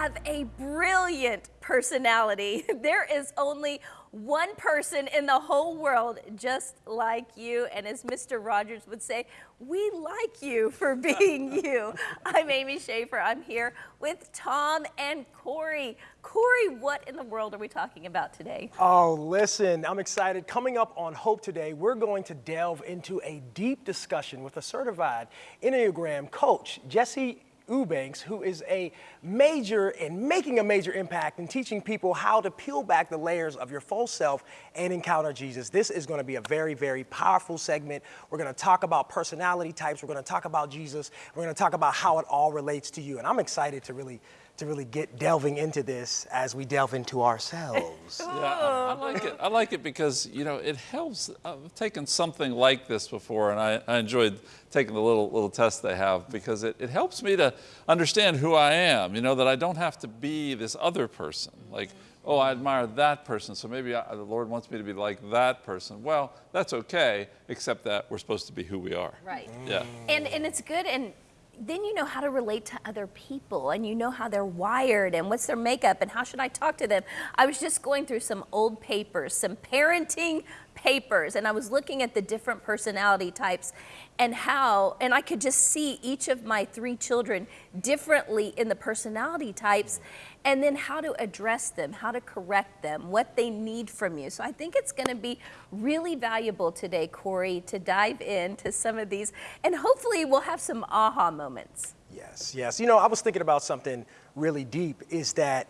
have a brilliant personality. There is only one person in the whole world just like you. And as Mr. Rogers would say, we like you for being you. I'm Amy Schaefer. I'm here with Tom and Corey. Corey, what in the world are we talking about today? Oh, listen, I'm excited. Coming up on Hope Today, we're going to delve into a deep discussion with a certified Enneagram coach, Jesse Eubanks, who is a major and making a major impact in teaching people how to peel back the layers of your false self and encounter Jesus. This is going to be a very, very powerful segment. We're going to talk about personality types. We're going to talk about Jesus. We're going to talk about how it all relates to you. And I'm excited to really to really get delving into this as we delve into ourselves. Yeah, I, I, like it. I like it because you know it helps. I've taken something like this before, and I, I enjoyed taking the little little test they have because it, it helps me to understand who I am. You know that I don't have to be this other person. Like, oh, I admire that person, so maybe I, the Lord wants me to be like that person. Well, that's okay, except that we're supposed to be who we are. Right. Yeah. And and it's good and then you know how to relate to other people and you know how they're wired and what's their makeup and how should I talk to them. I was just going through some old papers, some parenting papers, and I was looking at the different personality types and how, and I could just see each of my three children differently in the personality types and then how to address them, how to correct them, what they need from you. So I think it's going to be really valuable today, Corey, to dive into some of these, and hopefully we'll have some aha moments. Yes, yes. You know, I was thinking about something really deep is that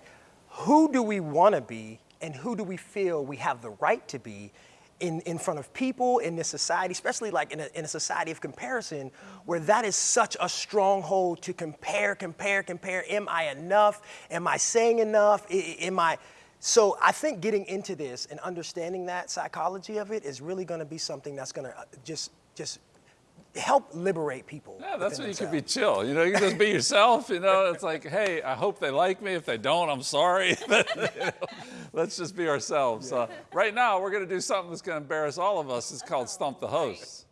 who do we want to be and who do we feel we have the right to be in, in front of people in this society, especially like in a, in a society of comparison, where that is such a stronghold to compare, compare, compare. Am I enough? Am I saying enough? Am I? So I think getting into this and understanding that psychology of it is really going to be something that's going to uh, just just help liberate people. Yeah, that's when you can be chill. You know, you can just be yourself. You know, it's like, hey, I hope they like me. If they don't, I'm sorry. you know, let's just be ourselves. Yeah. Uh, right now, we're going to do something that's going to embarrass all of us. It's called Stump the Host.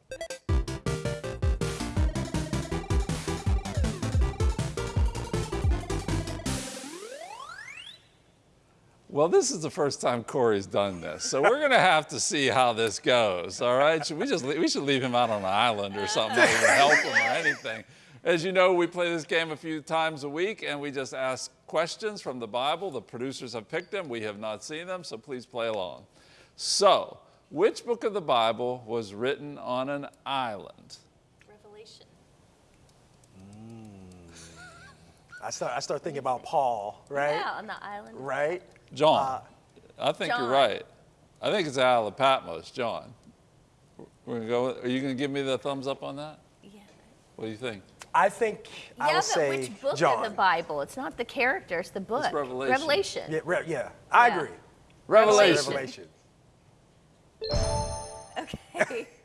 Well, this is the first time Corey's done this, so we're going to have to see how this goes. All right? Should we just we should leave him out on an island or something to help him or anything. As you know, we play this game a few times a week, and we just ask questions from the Bible. The producers have picked them. We have not seen them, so please play along. So, which book of the Bible was written on an island? Revelation. Mm. I start I start thinking about Paul, right? Yeah, on the island. Right. John. Uh, I think John. you're right. I think it's Isle of Patmos, John. We're gonna go. Are you gonna give me the thumbs up on that? Yeah. What do you think? I think yeah, I will but say which book John. of the Bible? It's not the character, it's the book. It's Revelation. Revelation. Yeah, re yeah, I Yeah. agree. Revelation. Revelation. Okay.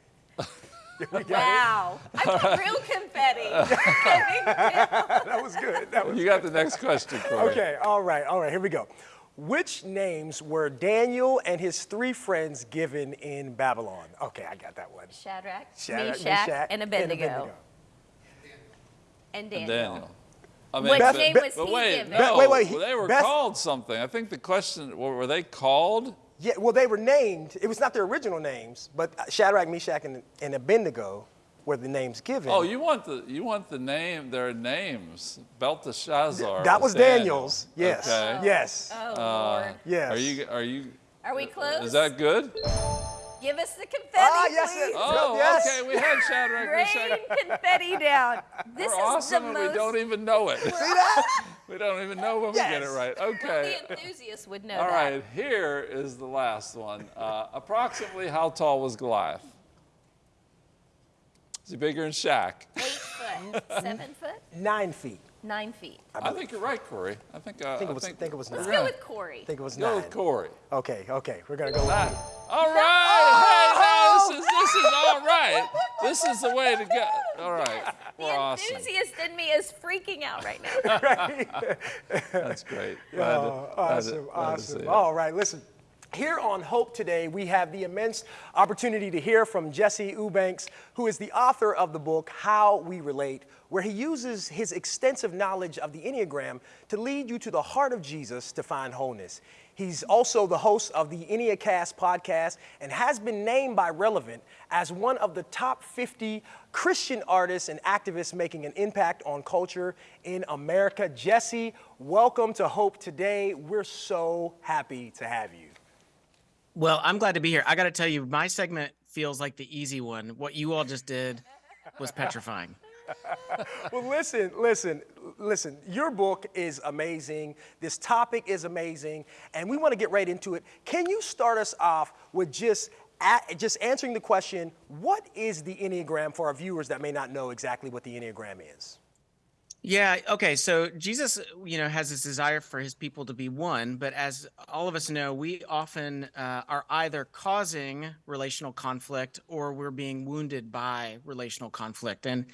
We got it. wow. I got real confetti. that was good. That was You got the next question, Corey. Okay, all right, all right, here we go. Which names were Daniel and his three friends given in Babylon? Okay, I got that one. Shadrach, Shadrach, Meshach, Meshach, and Abednego. And Daniel. And Daniel. I What Beth- name was But he wait, given? no, Wait, wait, he- they were Beth- called something. I think the question, were were they called? Yeah, well, they were named. It was not their original names, but uh, Shadrach, Meshach, and, and Abednego were the names given. Oh, you want the you want the name, their names. Belteshazzar. that was Daniel. Daniel's. Yes. Okay. Yes. Oh, Uh, Lord. Yes. Are you are you Are we close? is that good? Give us the confetti, Ah, yes, please. yes. Oh, Yes. okay. We had Shadrach, Rain confetti down. This We're is awesome, the and most. we don't even know it. See that? we don't even know when we get it Yes. right. Well, Okay. the enthusiasts would know All that. right. Here is the last one. Uh, approximately how tall was Goliath? Is he bigger than Shaq? Eight foot, seven foot, Nine feet. nine feet. I think you're right, Corey. I think. Uh, I think it was. think it was Let's nine. go with Corey. I think it was Go nine. with Corey. Okay. Okay. We're gonna go. with Nine. you. All right. Hey, no, this is this is all right. This is the way to go. All right. The We're awesome. enthusiast in me is freaking out right now. That's great. Glad to- Oh, to- awesome, glad to awesome. it. All right, listen. Here on Hope Today, we have the immense opportunity to hear from Jesse Eubanks, who is the author of the book, How We Relate, where he uses his extensive knowledge of the Enneagram to lead you to the heart of Jesus to find wholeness. He's also the host of the Enneacast podcast and has been named by Relevant as one of the top 50 Christian artists and activists making an impact on culture in America. Jesse, welcome to Hope Today. We're so happy to have you. Well, I'm glad to be here. I got to tell you, my segment feels like the easy one. What you all just did was petrifying. well, listen, listen, listen. Your book is amazing. This topic is amazing, and we want to get right into it. Can you start us off with just just answering the question, what is the Enneagram for our viewers that may not know exactly what the Enneagram is? Yeah, okay. So Jesus, you know, has this desire for his people to be one, but as all of us know, we often uh, are either causing relational conflict or we're being wounded by relational conflict. And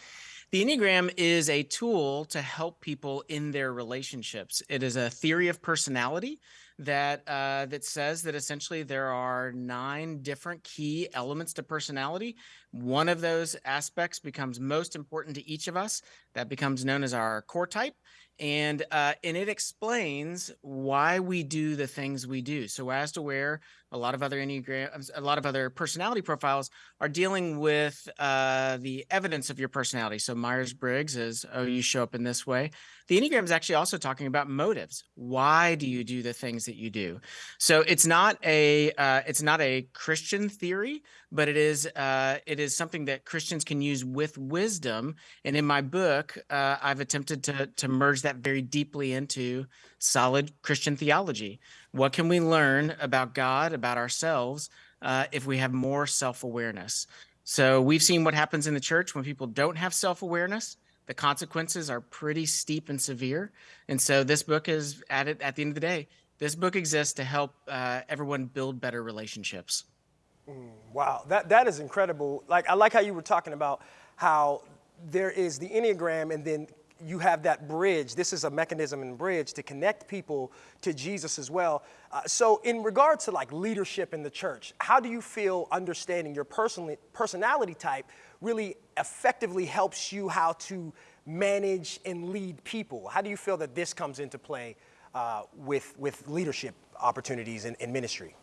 the Enneagram is a tool to help people in their relationships. It is a theory of personality that uh, that says that essentially there are nine different key elements to personality. One of those aspects becomes most important to each of us. That becomes known as our core type and uh, and it explains why we do the things we do. So as to where a lot of other enneagram, a lot of other personality profiles are dealing with uh, the evidence of your personality. So Myers Briggs is oh you show up in this way. The enneagram is actually also talking about motives. Why do you do the things that you do? So it's not a uh, it's not a Christian theory, but it is uh, it is something that Christians can use with wisdom. And in my book, uh, I've attempted to to merge that very deeply into solid Christian theology. What can we learn about God, about ourselves, uh, if we have more self awareness? So we've seen what happens in the church when people don't have self awareness. The consequences are pretty steep and severe. And so this book is at it at the end of the day. This book exists to help uh, everyone build better relationships. Mm, wow, that that is incredible. Like I like how you were talking about how there is the Enneagram and then you have that bridge. This is a mechanism and bridge to connect people to Jesus as well. Uh, so, in regards to like leadership in the church, how do you feel understanding your personal personality type really effectively helps you how to manage and lead people? How do you feel that this comes into play uh, with with leadership opportunities in, in ministry?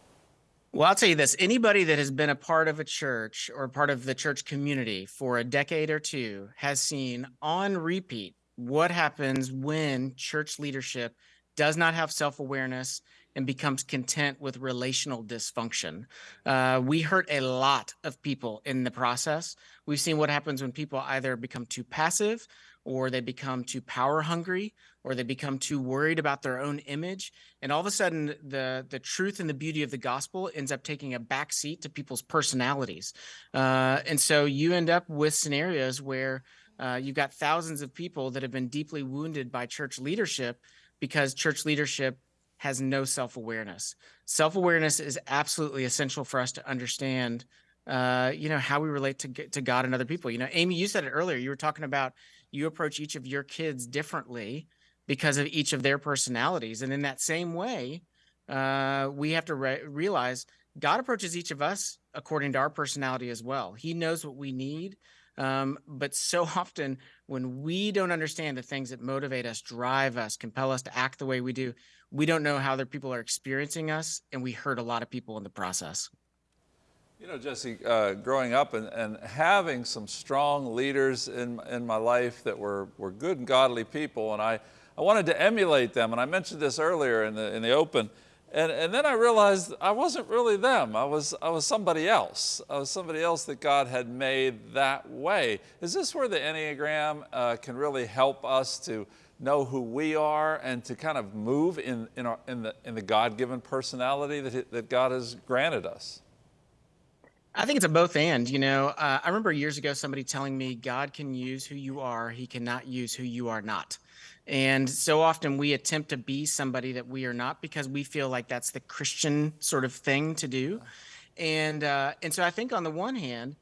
Well, I'll tell you this anybody that has been a part of a church or part of the church community for a decade or two has seen on repeat what happens when church leadership does not have self awareness and becomes content with relational dysfunction. Uh, we hurt a lot of people in the process. We've seen what happens when people either become too passive or they become too power hungry or they become too worried about their own image and all of a sudden the the truth and the beauty of the gospel ends up taking a back seat to people's personalities uh, and so you end up with scenarios where uh, you've got thousands of people that have been deeply wounded by church leadership because church leadership has no self-awareness. Self-awareness is absolutely essential for us to understand, uh, you know, how we relate to to God and other people. You know, Amy, you said it earlier. You were talking about you approach each of your kids differently because of each of their personalities, and in that same way, uh, we have to re- realize God approaches each of us according to our personality as well. He knows what we need. Um, but so often, when we don't understand the things that motivate us, drive us, compel us to act the way we do, we don't know how other people are experiencing us, and we hurt a lot of people in the process. You know, Jesse, uh, growing up and, and having some strong leaders in, in my life that were, were good and godly people, and I, I wanted to emulate them. And I mentioned this earlier in the, in the open. And, and then I realized I wasn't really them. I was, I was somebody else. I was somebody else that God had made that way. Is this where the Enneagram uh, can really help us to know who we are and to kind of move in, in, our, in the, in the God given personality that, that God has granted us? I think it's a both and. You know, uh, I remember years ago somebody telling me God can use who you are, He cannot use who you are not. And so often we attempt to be somebody that we are not because we feel like that's the Christian sort of thing to do. And uh, and so I think on the one hand,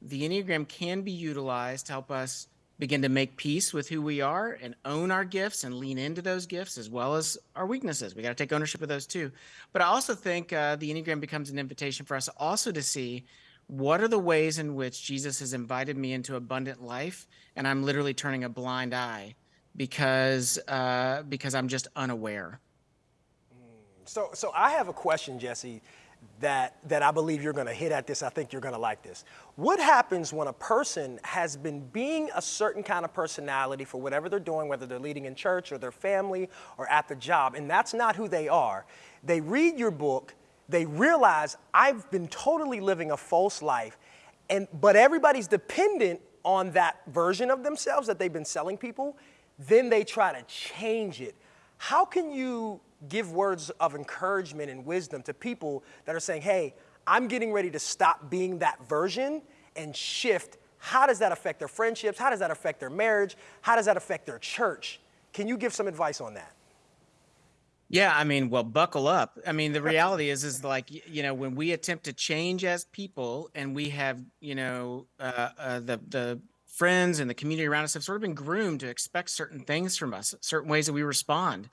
the Enneagram can be utilized to help us begin to make peace with who we are and own our gifts and lean into those gifts as well as our weaknesses. We got to take ownership of those too. But I also think uh, the Enneagram becomes an invitation for us also to see what are the ways in which Jesus has invited me into abundant life, and I'm literally turning a blind eye because uh, because I'm just unaware. So, so I have a question, Jesse, that, that I believe you're going to hit at this. I think you're going to like this. What happens when a person has been being a certain kind of personality for whatever they're doing, whether they're leading in church or their family or at the job, and that's not who they are? They read your book, they realize I've been totally living a false life, and, but everybody's dependent on that version of themselves that they've been selling people. Then they try to change it. How can you give words of encouragement and wisdom to people that are saying, hey, I'm getting ready to stop being that version and shift. How does that affect their friendships? How does that affect their marriage? How does that affect their church? Can you give some advice on that? Yeah, I mean, well, buckle up. I mean, the reality is, is like you know, when we attempt to change as people, and we have, you know, uh, uh, the the friends and the community around us have sort of been groomed to expect certain things from us, certain ways that we respond.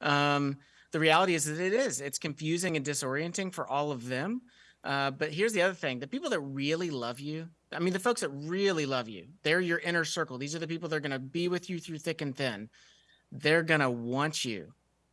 Um, the reality is that it is. It's confusing and disorienting for all of them. Uh, but here's the other thing the people that really love you, I mean, the folks that really love you, they're your inner circle. These are the people that are going to be with you through thick and thin. They're going to want you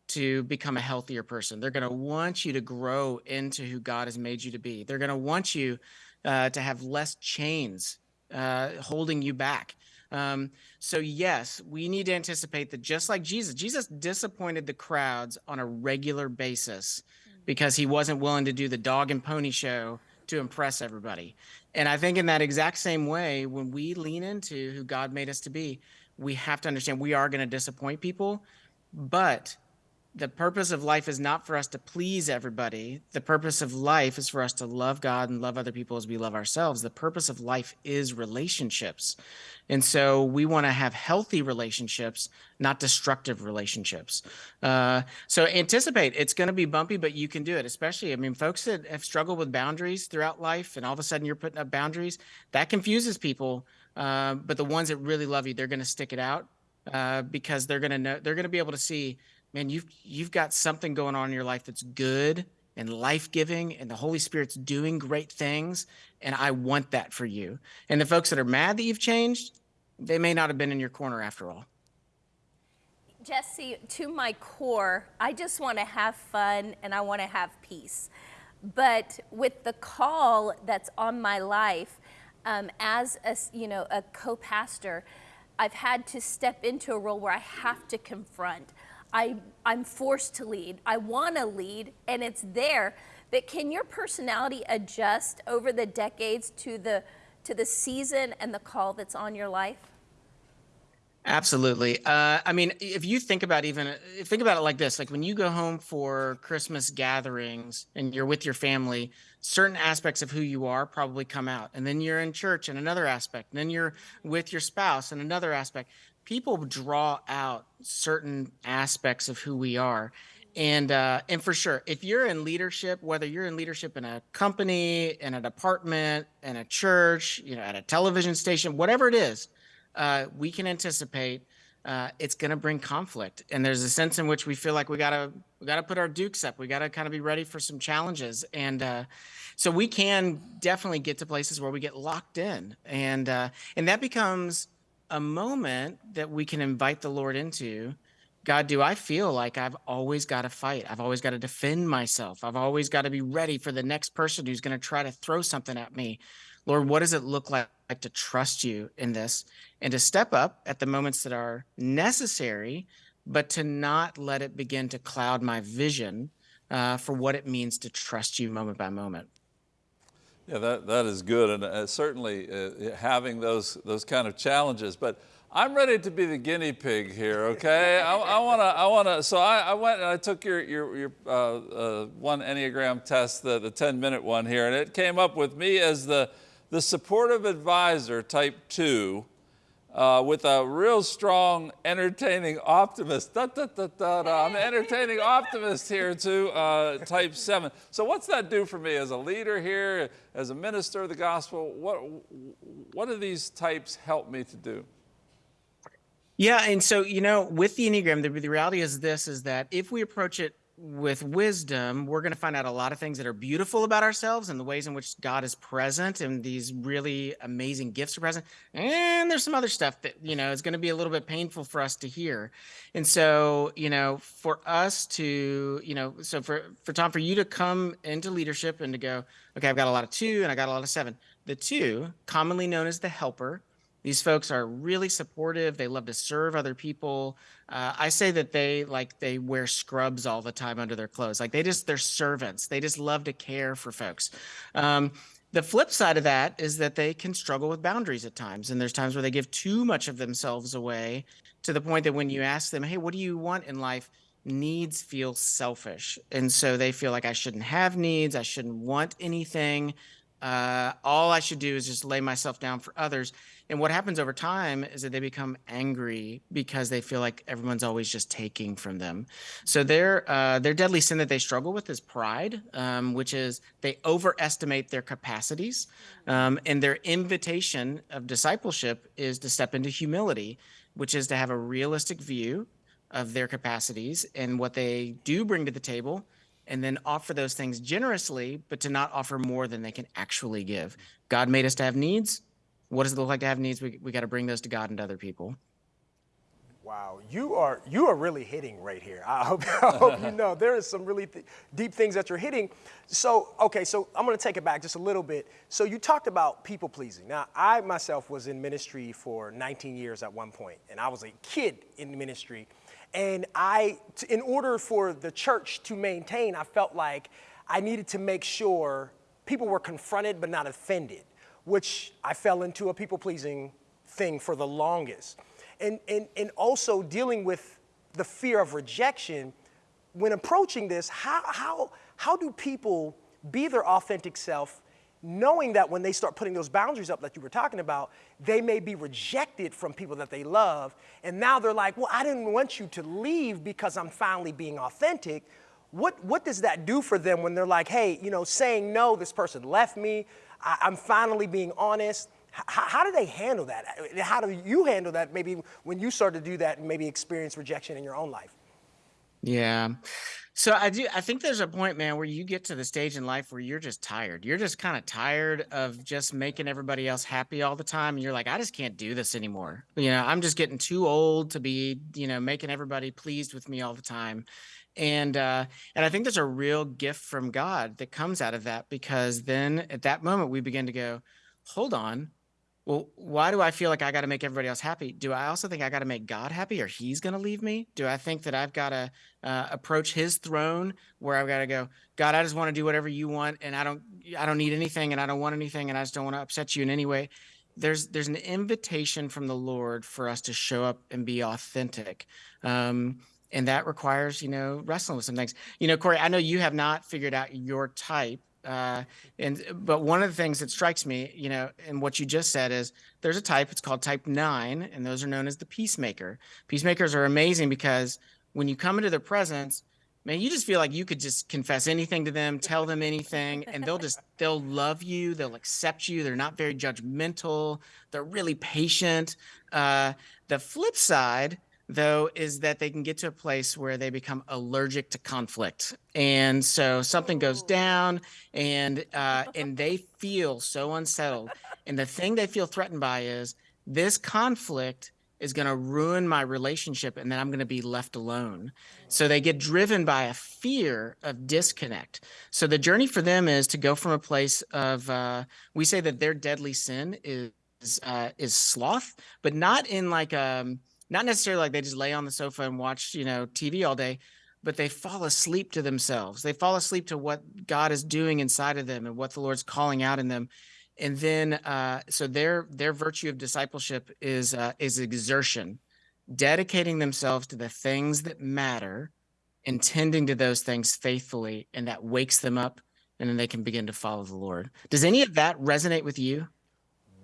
to become a healthier person. They're going to want you to grow into who God has made you to be. They're going to want you uh, to have less chains uh, holding you back. Um, so yes, we need to anticipate that just like Jesus, Jesus disappointed the crowds on a regular basis because he wasn't willing to do the dog and pony show to impress everybody. And I think in that exact same way, when we lean into who God made us to be, we have to understand we are going to disappoint people, but the purpose of life is not for us to please everybody. The purpose of life is for us to love God and love other people as we love ourselves. The purpose of life is relationships. And so we want to have healthy relationships, not destructive relationships. Uh, so anticipate it's going to be bumpy, but you can do it. Especially, I mean, folks that have struggled with boundaries throughout life and all of a sudden you're putting up boundaries, that confuses people. Uh, but the ones that really love you, they're going to stick it out uh, because they're going to know, they're going to be able to see man, you've you've got something going on in your life that's good and life-giving and the Holy Spirit's doing great things and I want that for you. And the folks that are mad that you've changed, they may not have been in your corner after all. Jesse, to my core, I just want to have fun and I want to have peace. But with the call that's on my life, um, as a you know a co-pastor, I've had to step into a role where I have to confront. I, I'm forced to lead. I want to lead, and it's there. But can your personality adjust over the decades to the to the season and the call that's on your life? Absolutely. Uh, I mean, if you think about even think about it like this, like when you go home for Christmas gatherings and you're with your family, certain aspects of who you are probably come out, and then you're in church and another aspect, and then you're with your spouse and another aspect people draw out certain aspects of who we are. And uh, and for sure if you're in leadership whether you're in leadership in a company in a department in a church you know at a television station whatever it is uh, we can anticipate uh, it's going to bring conflict. And there's a sense in which we feel like we gotta we gotta put our dukes up. We gotta kind of be ready for some challenges. And uh, so we can definitely get to places where we get locked in. And uh, and that becomes a moment that we can invite the Lord into. God, do I feel like I've always got to fight? I've always got to defend myself. I've always got to be ready for the next person who's going to try to throw something at me. Lord, what does it look like, like to trust you in this and to step up at the moments that are necessary, but to not let it begin to cloud my vision uh, for what it means to trust you moment by moment? Yeah, that, that is good, and uh, certainly uh, having those, those kind of challenges. But I'm ready to be the guinea pig here, okay? I, I wanna, I wanna, so I, I went and I took your, your, your uh, uh one Enneagram test, the, the 10 minute one here, and it came up with me as the, the supportive advisor type two, uh, with a real strong, entertaining optimist. Da, da, da, da, da. I'm an entertaining optimist here too, uh, type seven. So what's that do for me as a leader here, as a minister of the gospel? What, what do these types help me to do? Yeah, and so you know, with the Enneagram, the, the reality is this: is that if we approach it with wisdom, we're going to find out a lot of things that are beautiful about ourselves and the ways in which God is present and these really amazing gifts are present. And there's some other stuff that, you know, is going to be a little bit painful for us to hear. And so, you know, for us to, you know, so for, for Tom, for you to come into leadership and to go, okay, I've got a lot of two and I got a lot of seven. The two, commonly known as the helper, these folks are really supportive. They love to serve other people. Uh, I say that they like they wear scrubs all the time under their clothes. Like they just they're servants. They just love to care for folks. Um, the flip side of that is that they can struggle with boundaries at times, and there's times where they give too much of themselves away to the point that when you ask them, "Hey, what do you want in life?" needs feel selfish, and so they feel like I shouldn't have needs. I shouldn't want anything. Uh, all I should do is just lay myself down for others. And what happens over time is that they become angry because they feel like everyone's always just taking from them. So their uh, their deadly sin that they struggle with is pride, um, which is they overestimate their capacities. Um, and their invitation of discipleship is to step into humility, which is to have a realistic view of their capacities and what they do bring to the table and then offer those things generously, but to not offer more than they can actually give. God made us to have needs. What does it look like to have needs? We, we got to bring those to God and to other people. Wow, you are you are really hitting right here. I hope, I hope you know there is some really th- deep things that you're hitting. So okay, so I'm going to take it back just a little bit. So you talked about people pleasing. Now I myself was in ministry for 19 years at one point, and I was a kid in ministry, and I, in order for the church to maintain, I felt like I needed to make sure people were confronted but not offended, which I fell into a people pleasing thing for the longest. And, and, and also dealing with the fear of rejection. When approaching this, how, how, how do people be their authentic self knowing that when they start putting those boundaries up that you were talking about, they may be rejected from people that they love. And now they're like, well, I didn't want you to leave because I'm finally being authentic. What, what does that do for them when they're like, hey, you know, saying no, this person left me, I, am finally being honest? How do they handle that? How do you handle that maybe when you start to do that and maybe experience rejection in your own life? Yeah. So I do I think there's a point, man, where you get to the stage in life where you're just tired. You're just kind of tired of just making everybody else happy all the time. And you're like, I just can't do this anymore. You know, I'm just getting too old to be, you know, making everybody pleased with me all the time. And uh and I think there's a real gift from God that comes out of that because then at that moment we begin to go, hold on, well, why do I feel like I got to make everybody else happy? Do I also think I got to make God happy or he's going to leave me? Do I think that I've got to uh, approach his throne where I've got to go, God, I just want to do whatever you want and I don't I don't need anything and I don't want anything and I just don't want to upset you in any way. There's there's an invitation from the Lord for us to show up and be authentic. Um, and that requires, you know, wrestling with some things. You know, Corey, I know you have not figured out your type uh, and but one of the things that strikes me, you know, and what you just said is there's a type. It's called type nine, and those are known as the peacemaker. Peacemakers are amazing because when you come into their presence, man, you just feel like you could just confess anything to them, tell them anything, and they'll just they'll love you, they'll accept you. They're not very judgmental. They're really patient. Uh, the flip side though, is that they can get to a place where they become allergic to conflict. And so something goes down and uh, and they feel so unsettled. And the thing they feel threatened by is this conflict is going to ruin my relationship and then I'm going to be left alone. So they get driven by a fear of disconnect. So the journey for them is to go from a place of, uh, we say that their deadly sin is, uh, is sloth, but not in like, um, not necessarily like they just lay on the sofa and watch, you know, TV all day, but they fall asleep to themselves. They fall asleep to what God is doing inside of them and what the Lord's calling out in them. And then, uh, so their their virtue of discipleship is uh, is exertion, dedicating themselves to the things that matter, intending to those things faithfully, and that wakes them up, and then they can begin to follow the Lord. Does any of that resonate with you?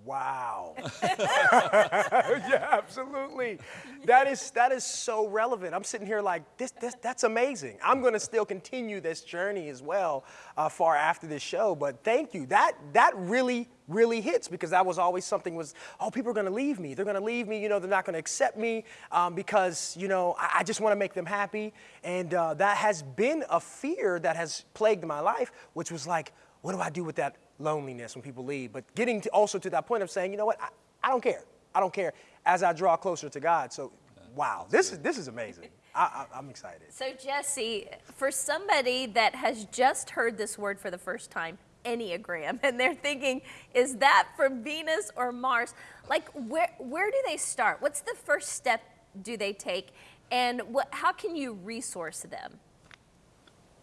Wow. yeah, absolutely. That is that is so relevant. I'm sitting here like this. this that's amazing. I'm going to still continue this journey as well, uh, far after this show. But thank you. That that really really hits because that was always something was oh people are going to leave me. They're going to leave me. You know they're not going to accept me um, because you know I, I just want to make them happy. And uh, that has been a fear that has plagued my life, which was like, what do I do with that loneliness when people leave? But getting to also to that point of saying, you know what, I, I don't care. I don't care as I draw closer to God. So, wow, this is this is amazing. I, I, I'm excited. So, Jesse, for somebody that has just heard this word for the first time, Enneagram, and they're thinking, is that from Venus or Mars? Like, where, where do they start? What's the first step do they take? And what, how can you resource them?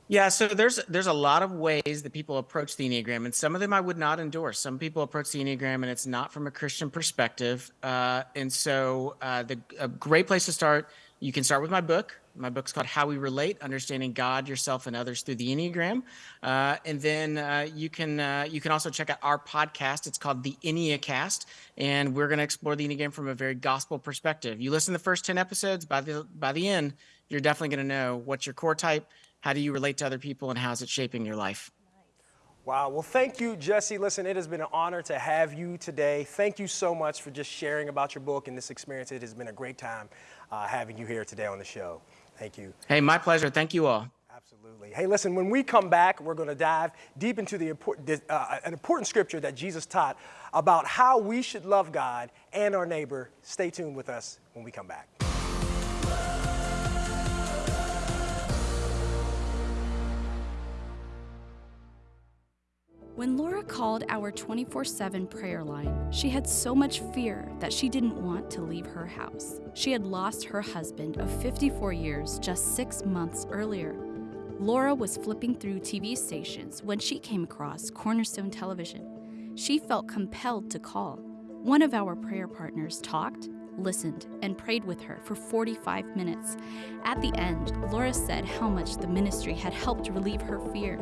Yeah, so there's there's a lot of ways that people approach the enneagram, and some of them I would not endorse. Some people approach the enneagram, and it's not from a Christian perspective. Uh, and so, uh, the a great place to start. You can start with my book. My book's called How We Relate: Understanding God, Yourself, and Others Through the Enneagram. Uh, and then uh, you can uh, you can also check out our podcast. It's called the Enneacast, and we're going to explore the enneagram from a very gospel perspective. You listen to the first ten episodes. By the by the end, you're definitely going to know what's your core type how do you relate to other people and how's it shaping your life? Wow. Well, thank you, Jesse. Listen, it has been an honor to have you today. Thank you so much for just sharing about your book and this experience. It has been a great time uh, having you here today on the show. Thank you. Hey, my pleasure. Thank you all. Absolutely. Hey, listen, when we come back, we're going to dive deep into the important, uh, an important scripture that Jesus taught about how we should love God and our neighbor. Stay tuned with us when we come back. When Laura called our 24 7 prayer line, she had so much fear that she didn't want to leave her house. She had lost her husband of 54 years just six months earlier. Laura was flipping through TV stations when she came across Cornerstone Television. She felt compelled to call. One of our prayer partners talked, listened, and prayed with her for 45 minutes. At the end, Laura said how much the ministry had helped relieve her fear.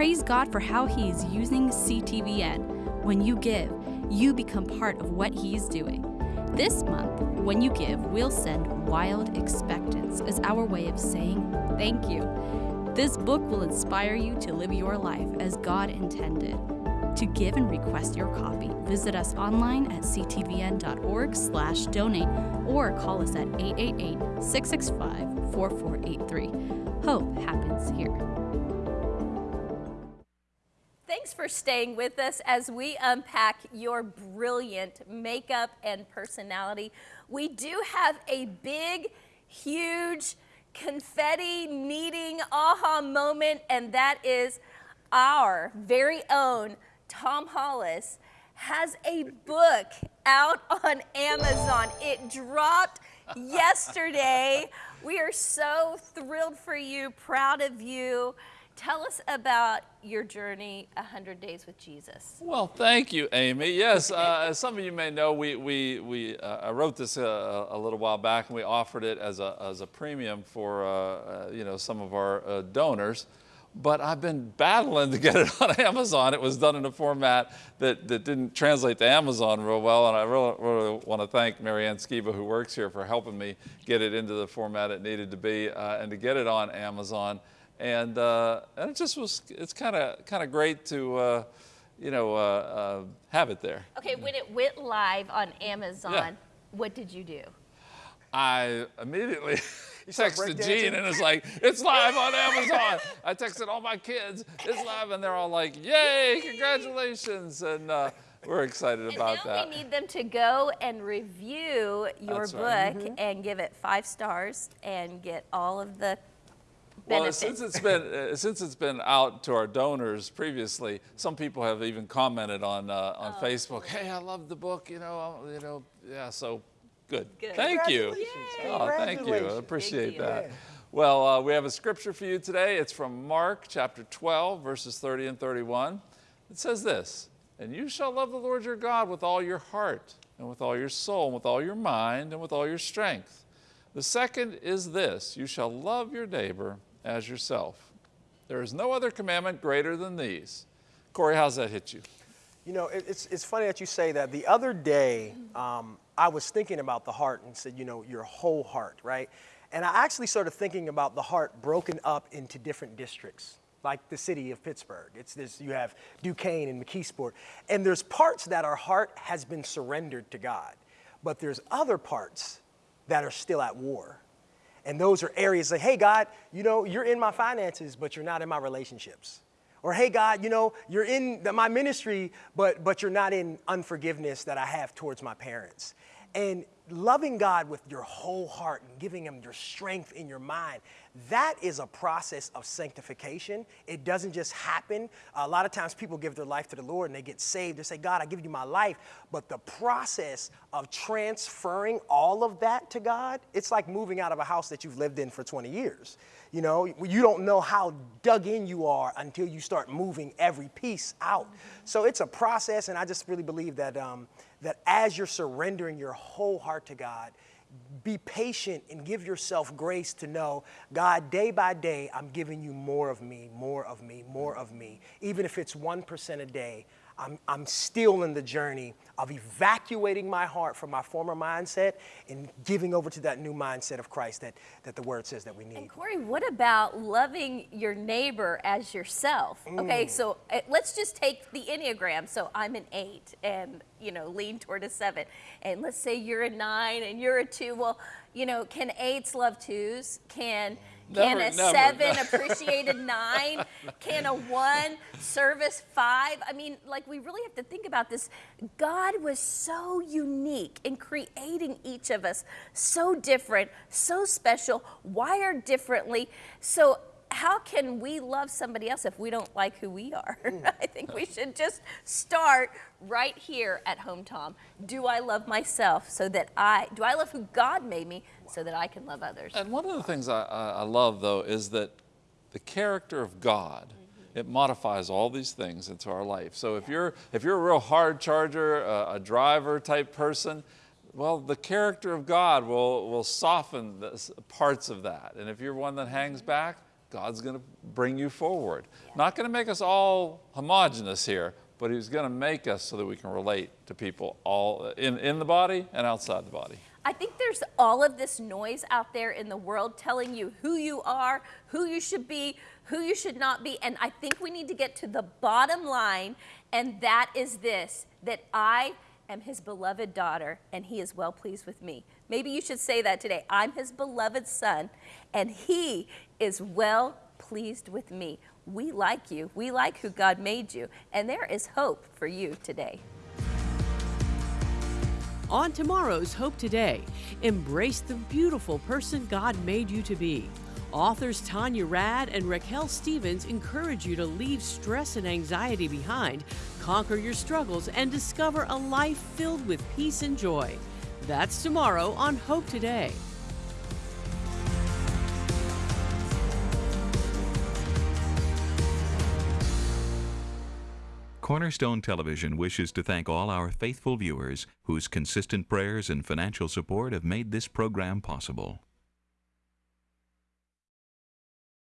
Praise God for how He is using CTVN. When you give, you become part of what He is doing. This month, when you give, we'll send Wild Expectance as our way of saying thank you. This book will inspire you to live your life as God intended. To give and request your copy, visit us online at ctvn.org slash donate or call us at 888-665-4483. Hope happens here. For staying with us as we unpack your brilliant makeup and personality. We do have a big, huge, confetti needing aha moment, and that is our very own Tom Hollis has a book out on Amazon. It dropped yesterday. We are so thrilled for you, proud of you. Tell us about your journey, 100 Days with Jesus. Well, thank you, Amy. Yes, uh, as some of you may know, we, we, we, uh, I wrote this uh, a little while back and we offered it as a, as a premium for, uh, uh, you know, some of our uh, donors. But I've been battling to get it on Amazon. It was done in a format that, that didn't translate to Amazon real well. And I really, really want to thank Marianne Skiba, who works here, for helping me get it into the format it needed to be and to get it on Amazon and uh, and it just was it's kind of kind of great to uh, you know uh, uh, have it there. Okay, when it went live on Amazon, yeah. what did you do? I immediately texted Gene and it's like, it's live on Amazon. I texted all my kids, it's live, and they're all like, yay, congratulations. And uh, we're excited and about now that. we need them to go and review your That's book right. mm -hmm. and give it five stars and get all of the well, since it's been uh, since it's been out to our donors previously, some people have even commented on uh, on oh, Facebook. Hey, I love the book. You know, you know, yeah. So good. good. Thank you. Oh, thank you. I appreciate that. Well, uh, we have a scripture for you today. It's from Mark chapter 12, verses 30 and 31. It says this, and you shall love the Lord your God with all your heart and with all your soul and with all your mind and with all your strength. The second is this, you shall love your neighbor as yourself. There is no other commandment greater than these. Corey, how's that hit you? You know, it's, it's funny that you say that. The other day, um, I was thinking about the heart and said, you know, your whole heart, right? And I actually started thinking about the heart broken up into different districts, like the city of Pittsburgh. It's this, you have Duquesne and McKeesport. And there's parts that our heart has been surrendered to God, but there's other parts that are still at war. And those are areas like, hey, God, you know, you're in my finances, but you're not in my relationships. Or, hey, God, you know, you're in the, my ministry, but, but you're not in unforgiveness that I have towards my parents. And loving God with your whole heart and giving Him your strength in your mind, that is a process of sanctification. It doesn't just happen. A lot of times people give their life to the Lord and they get saved. They say, God, I give you my life. But the process of transferring all of that to God, it's like moving out of a house that you've lived in for 20 years. You know, you don't know how dug in you are until you start moving every piece out. So it's a process, and I just really believe that, um, that as you're surrendering your whole heart to God, be patient and give yourself grace to know, God, day by day, I'm giving you more of me, more of me, more of me. Even if it's 1% a day, I'm, I'm still in the journey of evacuating my heart from my former mindset and giving over to that new mindset of Christ that, that the word says that we need. And Corey, what about loving your neighbor as yourself? Okay, so uh, let's just take the Enneagram. So I'm an eight and, you know, lean toward a seven. And let's say you're a nine and you're a two. Well, you know, can eights love twos? Can can Never, a never, seven no. appreciate a nine? Can a one service five? I mean, like we really have to think about this. God was so unique in creating each of us, so different, so special, wired differently. So how can we love somebody else if we don't like who we are? I think we should just start right here at home, Tom. Do I love myself so that I, do I love who God made me so that I can love others? And one of the things I, I I love, though, is that the character of God, mm-hmm. it modifies all these things into our life. So if you're, if you're a real hard charger, a, a driver type person, well, the character of God will, will soften the parts of that. And if you're one that hangs mm-hmm. back, God's going to bring you forward. Not going to make us all homogenous here, but He's going to make us so that we can relate to people all in, in the body and outside the body. I think there's all of this noise out there in the world telling you who you are, who you should be, who you should not be. And I think we need to get to the bottom line, and that is this that I am his beloved daughter, and he is well pleased with me. Maybe you should say that today. I'm his beloved son, and he is well pleased with me. We like you, we like who God made you, and there is hope for you today. On tomorrow's Hope Today, embrace the beautiful person God made you to be. Authors Tanya Rad and Raquel Stevens encourage you to leave stress and anxiety behind, conquer your struggles, and discover a life filled with peace and joy. That's tomorrow on Hope Today. Cornerstone Television wishes to thank all our faithful viewers whose consistent prayers and financial support have made this program possible.